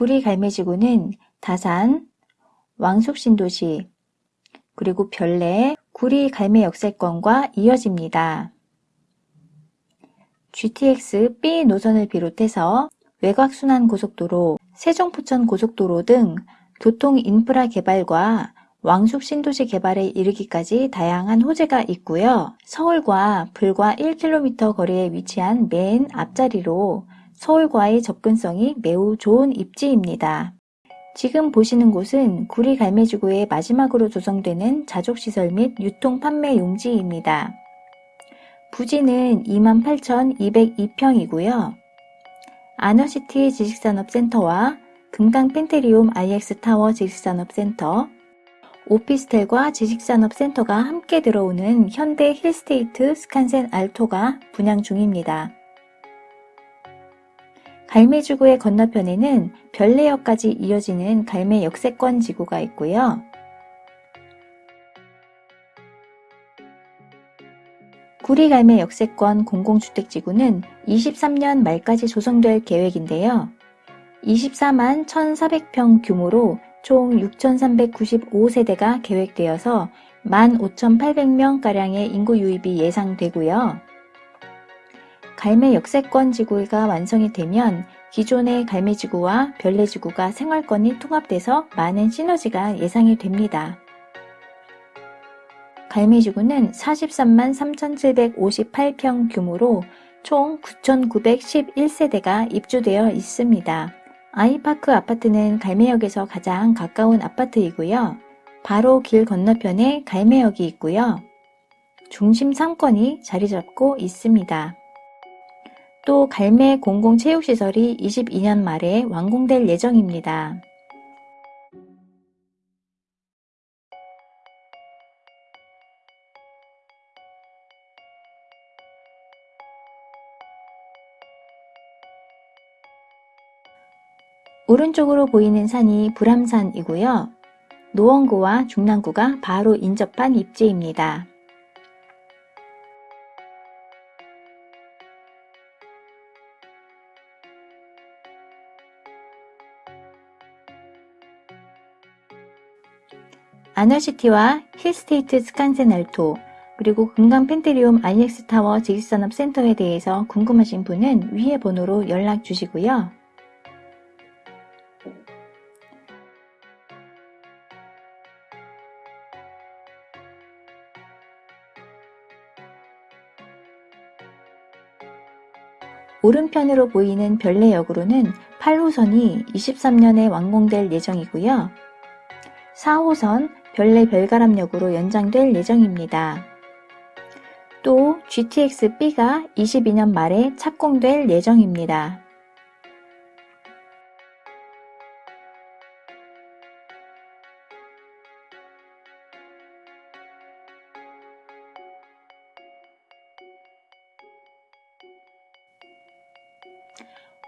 구리 갈매지구는 다산, 왕숙신도시, 그리고 별내 구리 갈매 역세권과 이어집니다. GTX B 노선을 비롯해서 외곽순환 고속도로, 세종포천 고속도로 등 교통 인프라 개발과 왕숙 신도시 개발에 이르기까지 다양한 호재가 있고요. 서울과 불과 1km 거리에 위치한 맨 앞자리로 서울과의 접근성이 매우 좋은 입지입니다. 지금 보시는 곳은 구리 갈매지구의 마지막으로 조성되는 자족시설 및 유통 판매 용지입니다. 부지는 28,202평이고요. 아너시티 지식산업센터와 금강 펜테리움 IX타워 지식산업센터, 오피스텔과 지식산업센터가 함께 들어오는 현대 힐스테이트 스칸센 알토가 분양 중입니다. 갈매지구의 건너편에는 별내역까지 이어지는 갈매 역세권 지구가 있고요. 구리갈매 역세권 공공주택지구는 23년 말까지 조성될 계획인데요. 24만 1,400평 규모로 총 6,395세대가 계획되어서 15,800명가량의 인구 유입이 예상되고요. 갈매 역세권 지구가 완성이 되면 기존의 갈매 지구와 별내 지구가 생활권이 통합돼서 많은 시너지가 예상이 됩니다. 갈매 지구는 43만 3,758평 규모로 총 9,911세대가 입주되어 있습니다. 아이파크 아파트는 갈매역에서 가장 가까운 아파트이고요. 바로 길 건너편에 갈매역이 있고요. 중심 상권이 자리 잡고 있습니다. 또 갈매 공공체육시설이 22년 말에 완공될 예정입니다. 오른쪽으로 보이는 산이 불암산이고요. 노원구와 중랑구가 바로 인접한 입지입니다. 아너시티와 힐스테이트 스칸센 알토, 그리고 금강 펜트리움 IX타워 지식산업센터에 대해서 궁금하신 분은 위의 번호로 연락 주시고요. 오른편으로 보이는 별내역으로는 8호선이 23년에 완공될 예정이고요. 4호선 별내 별가람역으로 연장될 예정입니다. 또 GTX-B가 22년 말에 착공될 예정입니다.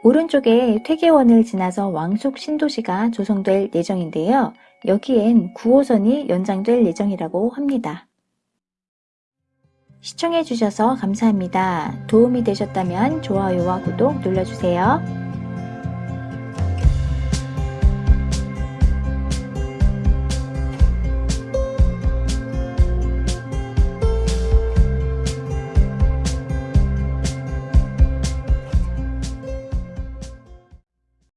오른쪽에 퇴계원을 지나서 왕숙 신도시가 조성될 예정인데요. 여기엔 9호선이 연장될 예정이라고 합니다. 시청해주셔서 감사합니다. 도움이 되셨다면 좋아요와 구독 눌러주세요.